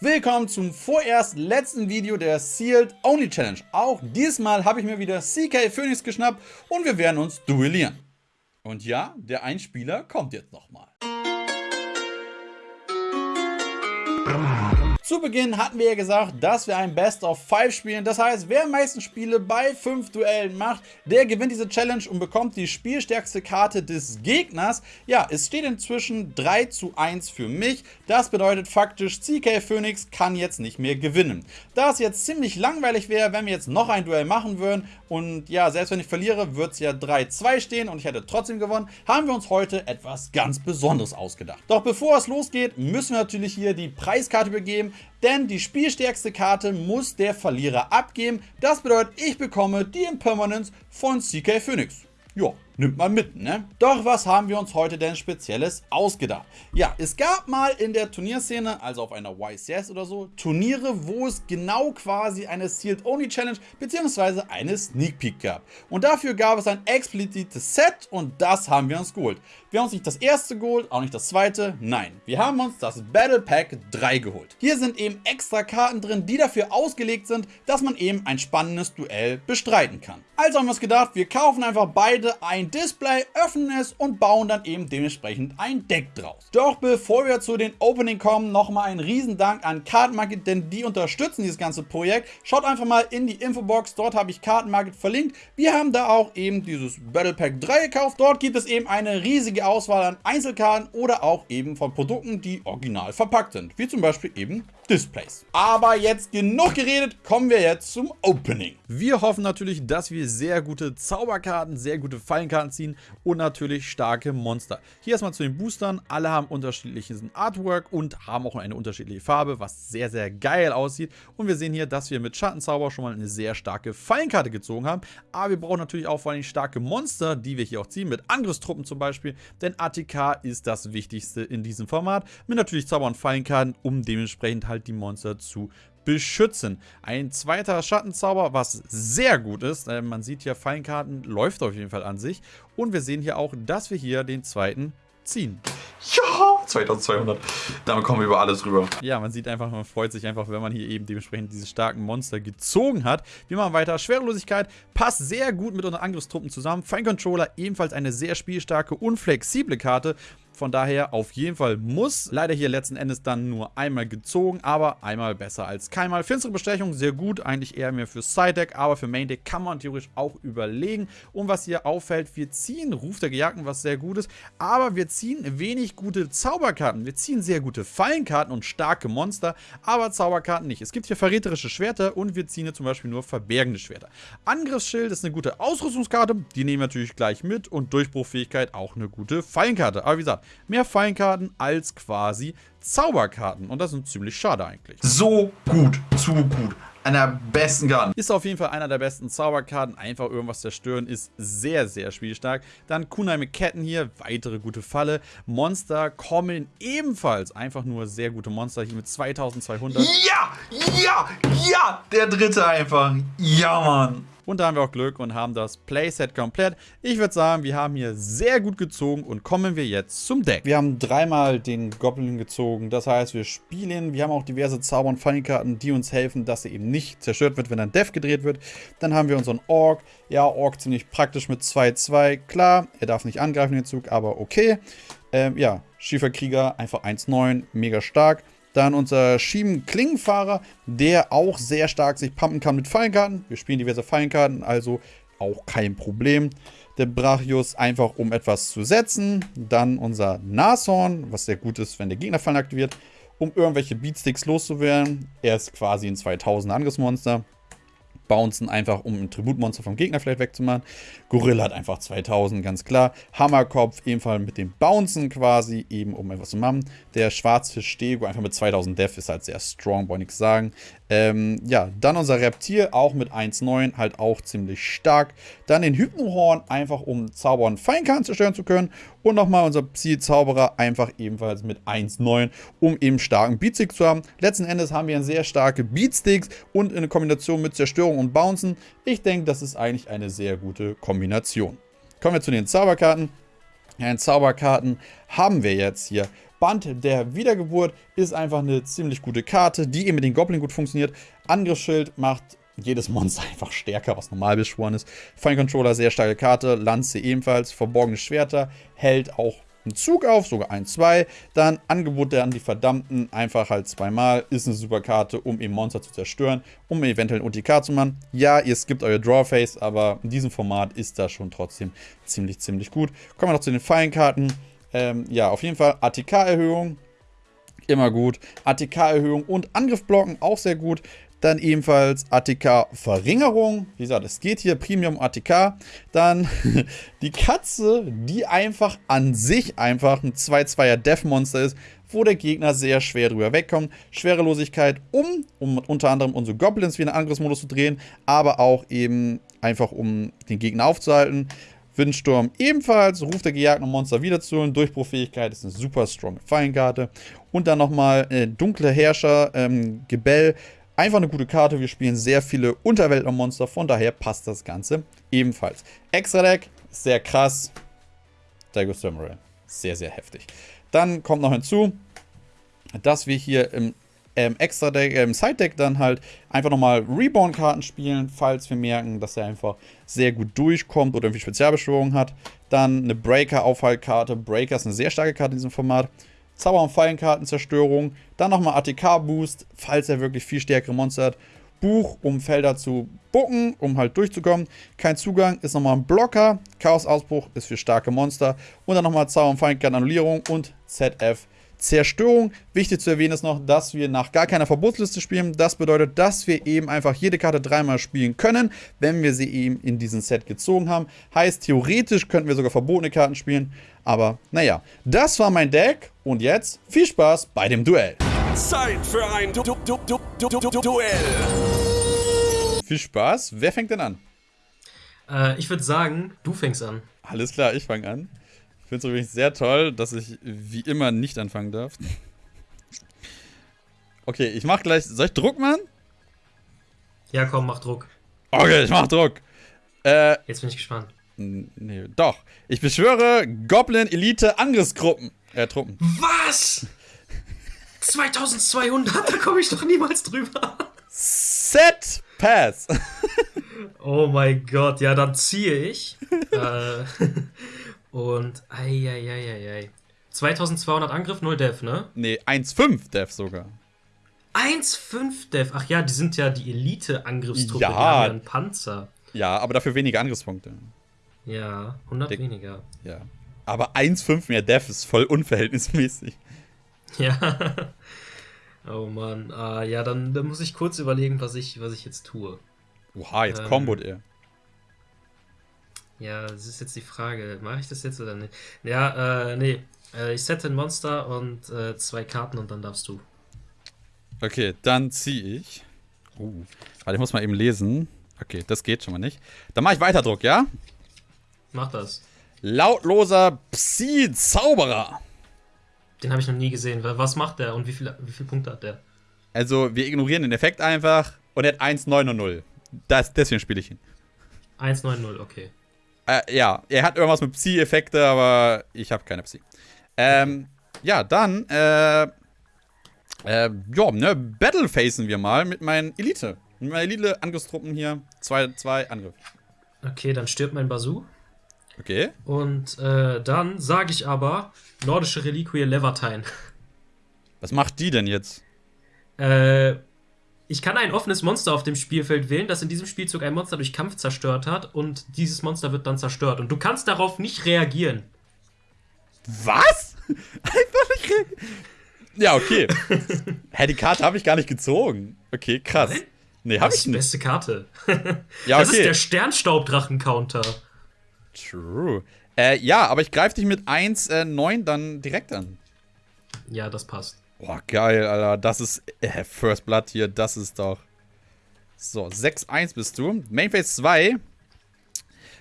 Willkommen zum vorerst letzten Video der Sealed Only Challenge. Auch diesmal habe ich mir wieder CK Phoenix geschnappt und wir werden uns duellieren. Und ja, der Einspieler kommt jetzt nochmal. Zu Beginn hatten wir ja gesagt, dass wir ein Best of 5 spielen. Das heißt, wer am meisten Spiele bei 5 Duellen macht, der gewinnt diese Challenge und bekommt die spielstärkste Karte des Gegners. Ja, es steht inzwischen 3 zu 1 für mich. Das bedeutet faktisch, CK Phoenix kann jetzt nicht mehr gewinnen. Da es jetzt ziemlich langweilig wäre, wenn wir jetzt noch ein Duell machen würden und ja, selbst wenn ich verliere, wird es ja 3-2 stehen und ich hätte trotzdem gewonnen, haben wir uns heute etwas ganz Besonderes ausgedacht. Doch bevor es losgeht, müssen wir natürlich hier die Preiskarte übergeben denn die spielstärkste Karte muss der Verlierer abgeben. Das bedeutet, ich bekomme die Impermanence von CK Phoenix. Ja, nimmt man mit, ne? Doch was haben wir uns heute denn Spezielles ausgedacht? Ja, es gab mal in der Turnierszene, also auf einer YCS oder so, Turniere, wo es genau quasi eine Sealed Only Challenge bzw. eine Sneak Peek gab. Und dafür gab es ein explizites Set und das haben wir uns geholt. Wir haben uns nicht das erste geholt, auch nicht das zweite, nein. Wir haben uns das Battle Pack 3 geholt. Hier sind eben extra Karten drin, die dafür ausgelegt sind, dass man eben ein spannendes Duell bestreiten kann. Also haben wir uns gedacht, wir kaufen einfach beide ein Display, öffnen es und bauen dann eben dementsprechend ein Deck draus. Doch bevor wir zu den Opening kommen, nochmal ein Riesendank an Kartenmarket, denn die unterstützen dieses ganze Projekt. Schaut einfach mal in die Infobox, dort habe ich Kartenmarket verlinkt. Wir haben da auch eben dieses Battle Pack 3 gekauft. Dort gibt es eben eine riesige Auswahl an Einzelkarten oder auch eben von Produkten, die original verpackt sind, wie zum Beispiel eben Displays. Aber jetzt genug geredet, kommen wir jetzt zum Opening. Wir hoffen natürlich, dass wir sehr gute Zauberkarten, sehr gute Fallenkarten ziehen und natürlich starke Monster. Hier erstmal zu den Boostern. Alle haben unterschiedliches Artwork und haben auch eine unterschiedliche Farbe, was sehr, sehr geil aussieht. Und wir sehen hier, dass wir mit Schattenzauber schon mal eine sehr starke Fallenkarte gezogen haben. Aber wir brauchen natürlich auch vor allem starke Monster, die wir hier auch ziehen, mit Angriffstruppen zum Beispiel. Denn ATK ist das Wichtigste in diesem Format. Mit natürlich Zauber- und Fallenkarten, um dementsprechend halt halt die Monster zu beschützen. Ein zweiter Schattenzauber, was sehr gut ist. Äh, man sieht hier, Fallenkarten läuft auf jeden Fall an sich. Und wir sehen hier auch, dass wir hier den zweiten ziehen. Ja, 2200. Damit kommen wir über alles rüber. Ja, man sieht einfach, man freut sich einfach, wenn man hier eben dementsprechend diese starken Monster gezogen hat. Wir machen weiter. Schwerelosigkeit passt sehr gut mit unseren Angriffstruppen zusammen. Fine Controller ebenfalls eine sehr spielstarke und flexible Karte. Von daher auf jeden Fall muss. Leider hier letzten Endes dann nur einmal gezogen, aber einmal besser als keinmal. Finstere Bestechung, sehr gut. Eigentlich eher mehr für Side-Deck, aber für Main-Deck kann man theoretisch auch überlegen. Und was hier auffällt, wir ziehen Ruf der Gejagten, was sehr gut ist. Aber wir ziehen wenig gute Zauberkarten. Wir ziehen sehr gute Fallenkarten und starke Monster, aber Zauberkarten nicht. Es gibt hier verräterische Schwerter und wir ziehen hier zum Beispiel nur verbergende Schwerter. Angriffsschild ist eine gute Ausrüstungskarte, die nehmen wir natürlich gleich mit. Und Durchbruchfähigkeit auch eine gute Fallenkarte. Aber wie gesagt, mehr Fallenkarten als quasi Zauberkarten. Und das ist ziemlich schade eigentlich. So gut, zu gut. Einer der besten Karten. Ist auf jeden Fall einer der besten Zauberkarten. Einfach irgendwas zerstören ist sehr, sehr spielstark. Dann Kunai mit Ketten hier, weitere gute Falle. Monster kommen ebenfalls. Einfach nur sehr gute Monster hier mit 2200. Ja, ja, ja, der dritte einfach. Ja, Mann. Und da haben wir auch Glück und haben das Playset komplett. Ich würde sagen, wir haben hier sehr gut gezogen und kommen wir jetzt zum Deck. Wir haben dreimal den Goblin gezogen. Das heißt, wir spielen. Wir haben auch diverse Zauber- und Fallenkarten, die uns helfen, dass sie eben nicht zerstört wird, wenn ein Death gedreht wird. Dann haben wir unseren Ork. Ja, Ork ziemlich praktisch mit 2-2. Klar, er darf nicht angreifen den Zug, aber okay. Ähm, ja, Schieferkrieger, einfach 1-9, mega stark. Dann unser Schieben-Klingenfahrer, der auch sehr stark sich pumpen kann mit Fallenkarten. Wir spielen diverse Fallenkarten, also auch kein Problem. Der Brachius einfach, um etwas zu setzen. Dann unser Nashorn, was sehr gut ist, wenn der Gegnerfallen aktiviert, um irgendwelche Beatsticks loszuwerden. Er ist quasi ein 2000 Angriffsmonster. Bouncen einfach, um ein Tributmonster vom Gegner vielleicht wegzumachen. Gorilla hat einfach 2000, ganz klar. Hammerkopf ebenfalls mit dem Bouncen quasi, eben um etwas zu machen. Der Schwarzfisch Stego einfach mit 2000 Def ist halt sehr strong, wollte nichts sagen. Ähm, ja, dann unser Reptil, auch mit 1,9, halt auch ziemlich stark. Dann den Hypnohorn, einfach um Zauber und Feinkarten zerstören zu können. Und nochmal unser Psi-Zauberer, einfach ebenfalls mit 1,9, um eben starken Beatstick zu haben. Letzten Endes haben wir sehr starke Beatsticks und in Kombination mit Zerstörung und Bouncen. Ich denke, das ist eigentlich eine sehr gute Kombination. Kommen wir zu den Zauberkarten. Ja, in Zauberkarten haben wir jetzt hier Band der Wiedergeburt ist einfach eine ziemlich gute Karte, die eben mit den Goblin gut funktioniert. Angriffsschild macht jedes Monster einfach stärker, was normal beschworen ist. Fine Controller, sehr starke Karte. Lanze ebenfalls. Verborgene Schwerter. Hält auch einen Zug auf, sogar ein, zwei. Dann Angebot der an die Verdammten, einfach halt zweimal. Ist eine super Karte, um eben Monster zu zerstören, um eventuell ein OTK zu machen. Ja, ihr skippt euer Drawface, aber in diesem Format ist das schon trotzdem ziemlich, ziemlich gut. Kommen wir noch zu den Fallenkarten. Ähm, ja, auf jeden Fall ATK-Erhöhung. Immer gut. ATK-Erhöhung und Angriffblocken auch sehr gut. Dann ebenfalls ATK-Verringerung. Wie gesagt, es geht hier Premium ATK. Dann die Katze, die einfach an sich einfach ein 2-2er Death-Monster ist, wo der Gegner sehr schwer drüber wegkommt. Schwerelosigkeit, um, um unter anderem unsere Goblins wieder in Angriffsmodus zu drehen, aber auch eben einfach um den Gegner aufzuhalten. Windsturm ebenfalls, ruft der gejagten Monster wieder zu holen. Durchbruchfähigkeit ist eine super strong Fallenkarte. Und dann nochmal äh, dunkle Herrscher, ähm, Gebell, Einfach eine gute Karte. Wir spielen sehr viele Unterweltmonster, von daher passt das Ganze ebenfalls. Extra Deck, sehr krass. Dago Samurai, sehr, sehr heftig. Dann kommt noch hinzu, dass wir hier im ähm, Extra Deck, äh, im Side Deck dann halt einfach nochmal Reborn-Karten spielen, falls wir merken, dass er einfach sehr gut durchkommt oder irgendwie Spezialbeschwörung hat. Dann eine Breaker-Aufhaltkarte. Breaker ist eine sehr starke Karte in diesem Format. Zauber- und Fallenkartenzerstörung. Dann nochmal ATK-Boost, falls er wirklich viel stärkere Monster hat. Buch, um Felder zu bucken, um halt durchzukommen. Kein Zugang ist nochmal ein Blocker. Chaos-Ausbruch ist für starke Monster. Und dann nochmal Zauber- und Fallenkarten-Annullierung und ZF Zerstörung. Wichtig zu erwähnen ist noch, dass wir nach gar keiner Verbotsliste spielen. Das bedeutet, dass wir eben einfach jede Karte dreimal spielen können, wenn wir sie eben in diesem Set gezogen haben. Heißt, theoretisch könnten wir sogar verbotene Karten spielen. Aber naja, das war mein Deck. Und jetzt viel Spaß bei dem Duell. Zeit für ein du du du du du du Duell. Viel Spaß. Wer fängt denn an? Äh, ich würde sagen, du fängst an. Alles klar, ich fange an. Ich finde es übrigens sehr toll, dass ich wie immer nicht anfangen darf. Okay, ich mach gleich. Soll ich Druck machen? Ja, komm, mach Druck. Okay, ich mach Druck. Äh, Jetzt bin ich gespannt. nee, doch. Ich beschwöre Goblin Elite Angriffsgruppen. Äh, Truppen. Was? 2200? Da komme ich doch niemals drüber. Set Pass. Oh mein Gott, ja, dann ziehe ich. äh, und, ei, 2200 Angriff, 0 Def, ne? nee, 1,5 Dev sogar. 1,5 Def. Ach ja, die sind ja die Elite-Angriffstruppe. Ja. Die haben ja einen Panzer. Ja, aber dafür weniger Angriffspunkte. Ja, 100 Dick. weniger. Ja. Aber 1,5 mehr Dev ist voll unverhältnismäßig. Ja. Oh Mann. Ah, ja, dann, dann muss ich kurz überlegen, was ich, was ich jetzt tue. Oha, jetzt Ähm. kombot er. Ja, das ist jetzt die Frage. Mache ich das jetzt oder nicht? Ja, äh, nee. Äh, ich sette ein Monster und äh, zwei Karten und dann darfst du. Okay, dann ziehe ich. Uh, warte, ich muss mal eben lesen. Okay, das geht schon mal nicht. Dann mache ich Weiterdruck, ja? Mach das. Lautloser Psi-Zauberer. Den habe ich noch nie gesehen. Wa- Was macht der und wie, viel, wie viele Punkte hat der? Also, wir ignorieren den Effekt einfach und er hat 1,900. Das, deswegen spiele ich ihn. 190, okay. Äh, ja, er hat irgendwas mit Psi-Effekte, aber ich habe keine Psi. Ähm, ja, dann, äh, äh, ja, ne, Battlefacen wir mal mit meinen Elite. Mit meinen Elite-Angriffstruppen hier. Zwei, zwei Angriff. Okay, dann stirbt mein Basu. Okay. Und äh, dann sage ich aber nordische Reliquie Levertine. Was macht die denn jetzt? Äh, ich kann ein offenes Monster auf dem Spielfeld wählen, das in diesem Spielzug ein Monster durch Kampf zerstört hat und dieses Monster wird dann zerstört. Und du kannst darauf nicht reagieren. Was? Einfach nicht re- Ja, okay. Hä, die Karte habe ich gar nicht gezogen. Okay, krass. Nee, habe Das ich ist die beste Karte. Ja, Das ist der Sternstaubdrachen-Counter. True. Äh, ja, aber ich greife dich mit 1, äh, 9 dann direkt an. Ja, das passt. Boah, geil, Alter. Das ist äh, First Blood hier. Das ist doch. So, 6-1 bist du. Mainface 2.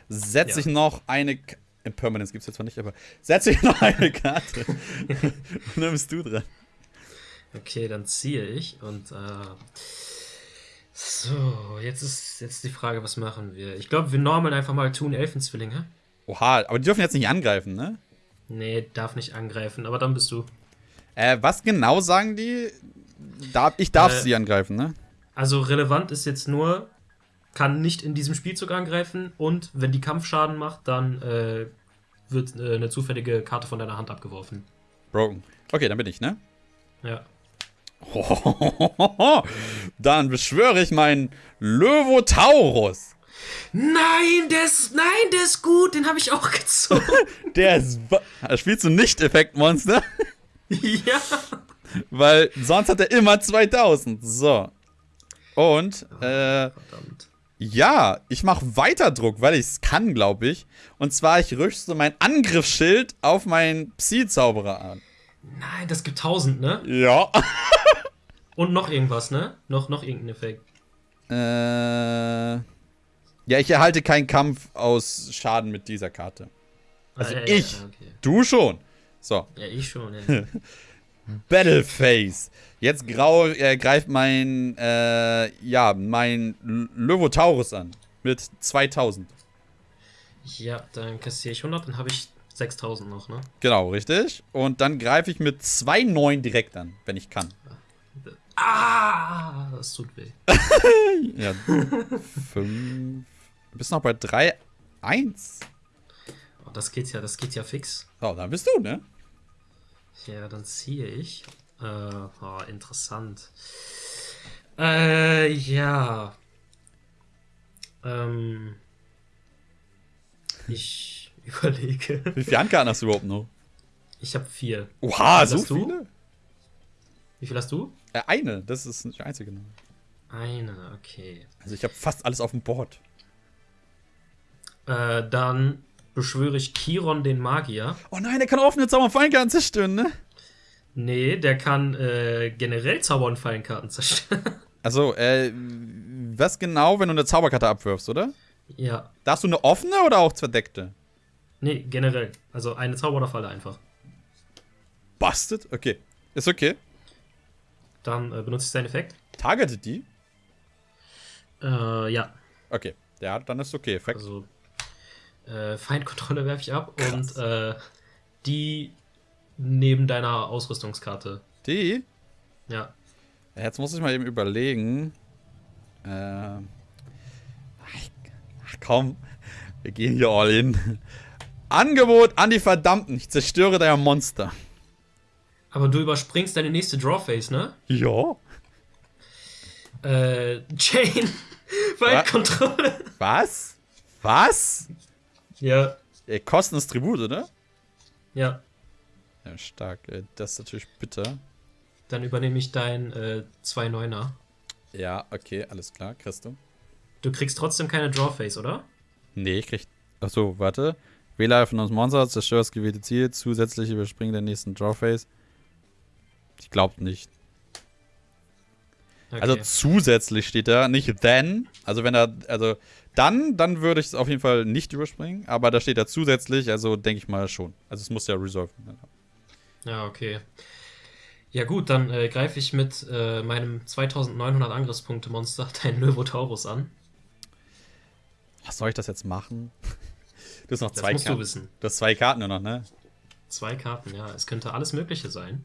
Setze Ja. ich noch eine. K Impermanence gibt es jetzt zwar nicht, aber setze ich noch eine Karte. Und dann bist du dran. Okay, dann ziehe ich und äh, so, jetzt ist jetzt die Frage, was machen wir? Ich glaube, wir normeln einfach mal Tun Elfenzwillinge. Oha, aber die dürfen jetzt nicht angreifen, ne? Nee, darf nicht angreifen, aber dann bist du. Äh, was genau sagen die? Darf, ich darf Äh, sie angreifen, ne? Also relevant ist jetzt nur, kann nicht in diesem Spielzug angreifen und wenn die Kampfschaden macht, dann äh, wird äh, eine zufällige Karte von deiner Hand abgeworfen. Broken. Okay, dann bin ich, ne? Ja. Dann beschwöre ich meinen Löwotaurus. Nein, der ist, nein, der ist gut, den habe ich auch gezogen. Der ist. Spielst du nicht Effektmonster? ja. Weil sonst hat er immer 2000. So. Und, äh, Verdammt. ja, ich mache weiter Druck, weil ich es kann, glaube ich. Und zwar, ich rüste mein Angriffsschild auf meinen Psi-Zauberer an. Nein, das gibt 1000, ne? Ja. Und noch irgendwas, ne? Noch, noch irgendein Effekt. äh. Ja, ich erhalte keinen Kampf aus Schaden mit dieser Karte. Also Ah, ja, ich. Ja, okay. Du schon. So. ja, ich schon. Ja. Battleface. Jetzt grau, äh, greift mein, äh, ja, mein L- Löwotaurus an. Mit 2000. ja, dann kassiere ich 100, dann habe ich 6000 noch, ne? Genau, richtig. Und dann greife ich mit 2,9 direkt an, wenn ich kann. Ah, das tut weh. Ja. 5. Du bist noch bei 3, 1. Oh, das geht ja, das geht ja fix. So, dann bist du, ne? Ja, dann ziehe ich. Äh, oh, interessant. Äh, ja. Ähm. Ich überlege. Wie viele Handkarten hast du überhaupt noch? Ich habe vier. Oha, so du? viele? Wie viel hast du? Äh, eine, das ist nicht die einzige. ne? Eine, okay. Also ich habe fast alles auf dem Board. Äh, dann beschwöre ich Chiron den Magier. Oh nein, der kann offene Zauber und Fallenkarten zerstören, ne? Nee, der kann äh, generell Zauber- und Fallenkarten zerstören. Also, äh, was genau, wenn du eine Zauberkarte abwirfst, oder? ja. Darfst du eine offene oder auch verdeckte? Nee, generell. Also eine Zauber- oder Falle einfach. Busted? Okay. Ist okay. Dann äh, benutze ich seinen Effekt. Targetet die? Äh, ja. Okay. Ja, dann ist okay. Effekt. Also äh, Feindkontrolle werfe ich ab und äh, die neben deiner Ausrüstungskarte. Die? Ja. Jetzt muss ich mal eben überlegen. Ähm. Ach komm. Wir gehen hier all in. Angebot an die Verdammten. Ich zerstöre dein Monster. Aber du überspringst deine nächste Drawface, ne? Ja. Äh, Chain. Feindkontrolle. Was? Was? Ja. Äh, Kosten ist Tribut, oder? Ja. Ja, stark. Äh, Das ist natürlich bitter. Dann übernehme ich dein äh, 2-9er. Ja, okay, alles klar. Kriegst du? Du kriegst trotzdem keine Drawface, oder? Nee, ich krieg. Achso, warte. Wähler von uns Monster, zerstört das gewählte Ziel, zusätzlich überspringen den nächsten Drawface. Ich glaube nicht. Okay. Also zusätzlich steht da, nicht then. Also wenn er, also dann, dann würde ich es auf jeden Fall nicht überspringen. Aber da steht da zusätzlich, also denke ich mal schon. Also es muss ja resolve. Ja, okay. Ja gut, dann äh, greife ich mit äh, meinem 2900 Angriffspunkte-Monster deinen Löwotaurus an. Was soll ich das jetzt machen? Du hast noch Das zwei musst du Karten. wissen. Du hast zwei Karten nur noch, ne? Zwei Karten, ja. Es könnte alles Mögliche sein.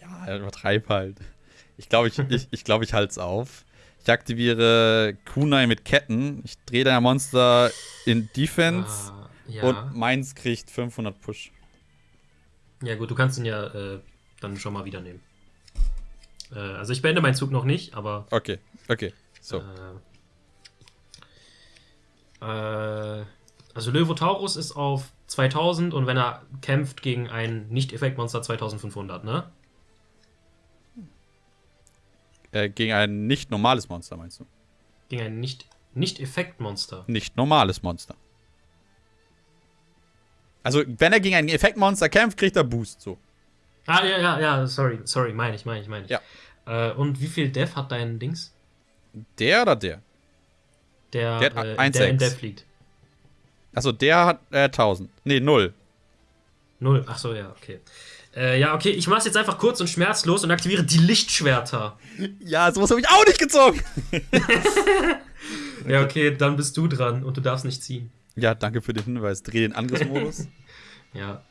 Ja, übertreib halt. Ich glaube, ich, ich, ich, glaub, ich halte es auf. Ich aktiviere Kunai mit Ketten. Ich drehe dein Monster in Defense. Ah, ja. Und meins kriegt 500 Push. ja gut, du kannst ihn ja äh, dann schon mal wieder nehmen. Äh, also ich beende meinen Zug noch nicht, aber Okay, okay. So. äh, äh, also Löwotaurus ist auf 2000 und wenn er kämpft gegen ein Nicht-Effektmonster 2500, ne? Äh, gegen ein nicht normales Monster, meinst du? Gegen ein Nicht- Nicht-Effektmonster. Nicht normales Monster. Also, wenn er gegen ein Effektmonster kämpft, kriegt er Boost. So. Ah, ja, ja, ja, sorry, sorry, meine ich, meine ich, meine ich. Ja. Äh, und wie viel Death hat dein Dings? Der oder der? Der, Der hat äh, 1,6. der in Death liegt. Also, der hat äh, 1000. Nee, 0. Null. Ach so, ja, okay. Äh, ja, okay, ich mach's jetzt einfach kurz und schmerzlos und aktiviere die Lichtschwerter. Ja, sowas habe ich auch nicht gezogen. Ja, okay, dann bist du dran und du darfst nicht ziehen. Ja, danke für den Hinweis. Dreh den Angriffsmodus. Ja.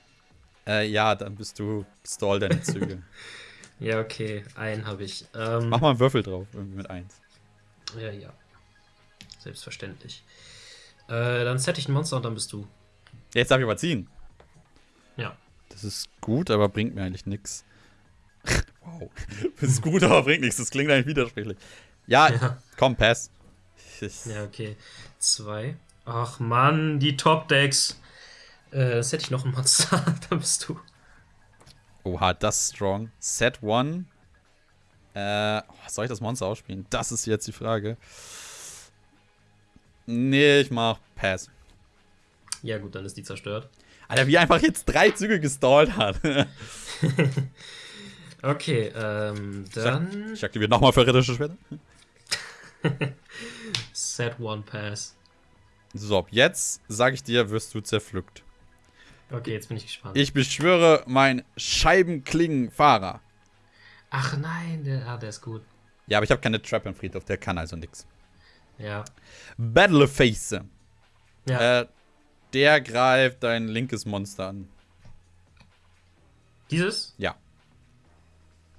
Äh, ja, dann bist du stall deine Züge. Ja, okay. Einen habe ich. Ähm, Mach mal einen Würfel drauf, irgendwie mit 1. Ja, ja. Selbstverständlich. Äh, dann set ich ein Monster und dann bist du. Jetzt darf ich aber ziehen. Ja. Das ist gut, aber bringt mir eigentlich nichts. wow. Das ist gut, aber bringt nichts. Das klingt eigentlich widersprüchlich. Ja, Ja. komm, pass. Ja, okay. Zwei. Ach Mann, die Top-Decks. Äh, set ich noch ein Monster, dann bist du. Oha, das ist strong. Set one. Äh, oh, soll ich das Monster ausspielen? Das ist jetzt die Frage. Nee, ich mach Pass. Ja, gut, dann ist die zerstört. Alter, wie einfach jetzt drei Züge gestallt hat. Okay, ähm, dann Ich aktiviere nochmal verräterische Schwerter. set one pass. So, jetzt sage ich dir, wirst du zerpflückt. Okay, jetzt bin ich gespannt. Ich beschwöre mein Scheibenklingenfahrer. Ach nein, der, ah, der ist gut. Ja, aber ich habe keine Trap im Friedhof, der kann also nix. Ja. Battleface. Ja. Äh, der greift dein linkes Monster an. Dieses, Ja.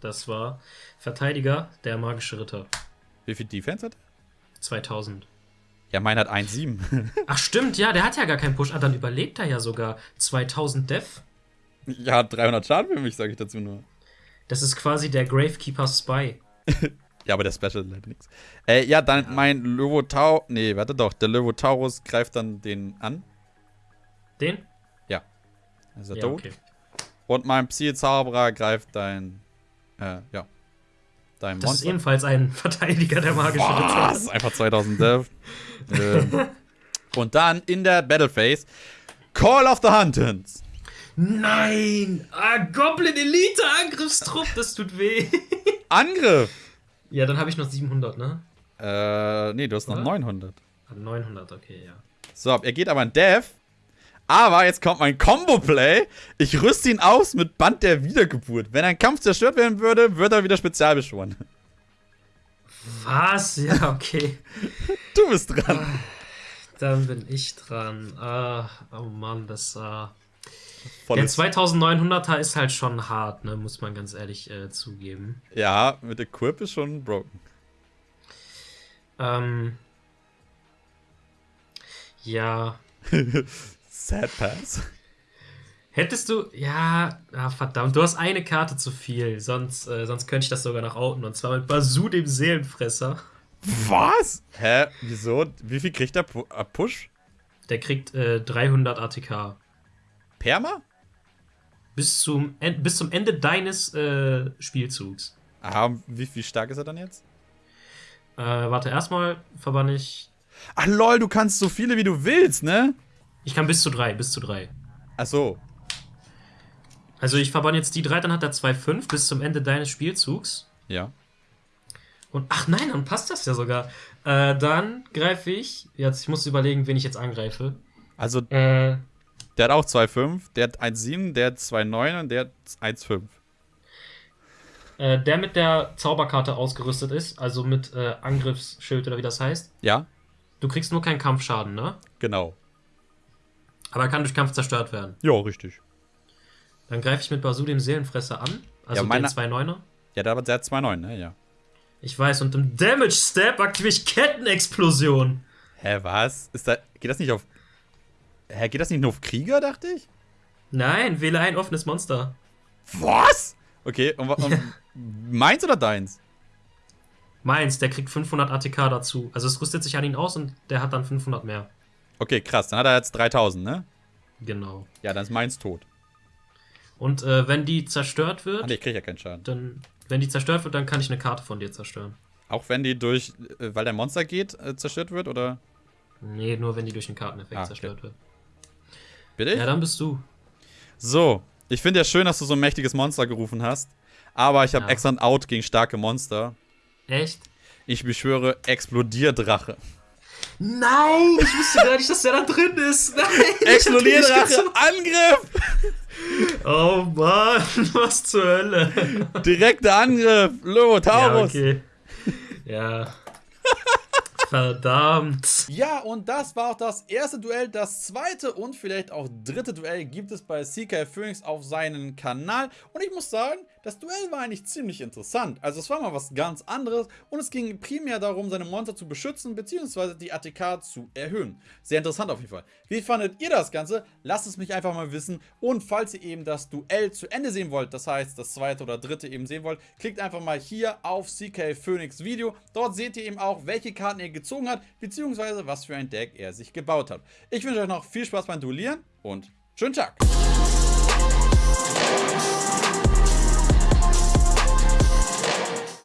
das war Verteidiger, der magische Ritter. Wie viel Defense hat er? 2000. Ja, mein hat 1,7. Ach stimmt, ja, der hat ja gar keinen Push. Ah, dann überlebt er ja sogar. 2000 Death. ja, 300 Schaden für mich, sage ich dazu nur. Das ist quasi der Gravekeeper Spy. Ja, aber der Special leider nix. Äh, ja, dann mein Löwotau. Nee, warte doch. Der Löwotaurus greift dann den an. Den? Ja. Ist er Ja, tot? okay. Und mein Psy-Zauberer greift dein. Äh, ja. Dein Das ist Monster. ebenfalls ein Verteidiger der magische Ritter. Was? Einfach 2000 Death. ähm, und dann in der Battleface Call of the Huntons. Nein! Ah, Goblin Elite Angriffstrupp, das tut weh. Angriff. ja, dann habe ich noch 700, ne? Äh, nee, du hast noch Oder? 900. Ah, 900, okay, ja. So, er geht aber in Death. Aber jetzt kommt mein Combo-Play. Ich rüste ihn aus mit Band der Wiedergeburt. Wenn ein Kampf zerstört werden würde, wird er wieder spezial beschworen. Was? Ja, okay. Du bist dran. Dann bin ich dran. Ah, oh Mann, das. Äh, der Volles. 2900er ist halt schon hart, ne? Muss man ganz ehrlich äh, zugeben. Ja, mit der Quip ist schon broken. Ähm. Ja. Sad Pass. Hättest du. Ja, ah, verdammt, du hast eine Karte zu viel. Sonst, äh, sonst könnte ich das sogar noch outen. Und zwar mit Bazoo, dem Seelenfresser. Was? Hä? Wieso? Wie viel kriegt der Pu äh, Push? Der kriegt äh, 300 ATK. Perma? Bis zum, En- bis zum Ende deines äh, Spielzugs. Ah, und wie, wie stark ist er dann jetzt? Äh, warte, erstmal verbann ich. Ach lol, du kannst so viele wie du willst, ne? Ich kann bis zu drei, bis zu drei. Ach so. Also ich verbann jetzt die drei, dann hat er 2,5 bis zum Ende deines Spielzugs. Ja. Und ach nein, dann passt das ja sogar. Äh, dann greife ich. Jetzt, ich muss überlegen, wen ich jetzt angreife. Also, Äh, der hat auch 2,5, der hat 1,7, der hat 2,9 und der hat 1,5. äh, der mit der Zauberkarte ausgerüstet ist, also mit äh, Angriffsschild oder wie das heißt. Ja, Du kriegst nur keinen Kampfschaden, ne? genau. Aber er kann durch Kampf zerstört werden. Ja, richtig. Dann greife ich mit Basu dem Seelenfresser an. Also Ja, meine- den 2,9er. Ja, der hat der hat 2,9, ne? Ja. Ich weiß, und im Damage Step aktiviere ich Kettenexplosion. Hä, was? Ist da. Geht das nicht auf. Hä, geht das nicht nur auf Krieger, dachte ich? Nein, wähle ein offenes Monster. Was? Okay, und, und meins oder deins? Meins, der kriegt 500 ATK dazu. Also es rüstet sich an ihn aus und der hat dann 500 mehr. Okay, krass, dann hat er jetzt 3000, ne? Genau. Ja, dann ist meins tot. Und äh, wenn die zerstört wird, ne, ich krieg ja keinen Schaden. dann, wenn die zerstört wird, dann kann ich eine Karte von dir zerstören. Auch wenn die durch, äh, weil der Monster geht, äh, zerstört wird, oder? Nee, nur wenn die durch einen Karteneffekt Ah, okay. zerstört wird. Bitte? Ja, dann bist du. So, ich finde ja schön, dass du so ein mächtiges Monster gerufen hast. Aber ich habe Ja. extra ein Out gegen starke Monster. Echt? Ich beschwöre Explodierdrache. Nein, ich wusste gar nicht, dass der da drin ist. Nein. Explodierdrache, Angriff! Oh Mann, was zur Hölle. Direkter Angriff! Lobo Ja, Taurus! okay. Ja. Verdammt. Ja, und das war auch das erste Duell. Das zweite und vielleicht auch dritte Duell gibt es bei CK Phoenix auf seinem Kanal. Und ich muss sagen, das Duell war eigentlich ziemlich interessant. Also es war mal was ganz anderes und es ging primär darum, seine Monster zu beschützen bzw. die ATK zu erhöhen. Sehr interessant auf jeden Fall. Wie fandet ihr das Ganze? Lasst es mich einfach mal wissen. Und falls ihr eben das Duell zu Ende sehen wollt, das heißt das zweite oder dritte eben sehen wollt, klickt einfach mal hier auf CK Phoenix Video. Dort seht ihr eben auch, welche Karten er gezogen hat, beziehungsweise was für ein Deck er sich gebaut hat. Ich wünsche euch noch viel Spaß beim Duellieren und schönen Tag!